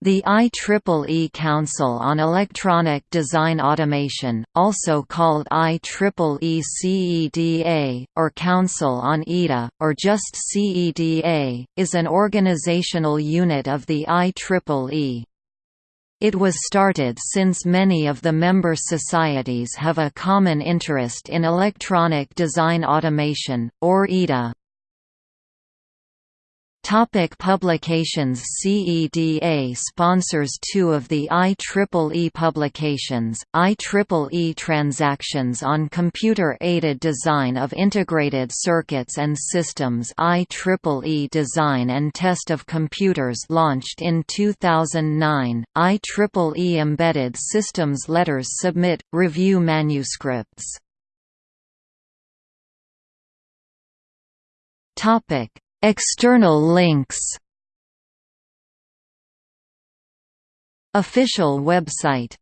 The IEEE Council on Electronic Design Automation, also called IEEE CEDA, or Council on EDA, or just CEDA, is an organizational unit of the IEEE. It was started since many of the member societies have a common interest in electronic design automation, or EDA. Topic publications CEDA sponsors two of the IEEE publications, IEEE Transactions on Computer-Aided Design of Integrated Circuits and Systems IEEE Design and Test of Computers launched in 2009, IEEE Embedded Systems Letters Submit, Review Manuscripts. Topic External links. Official website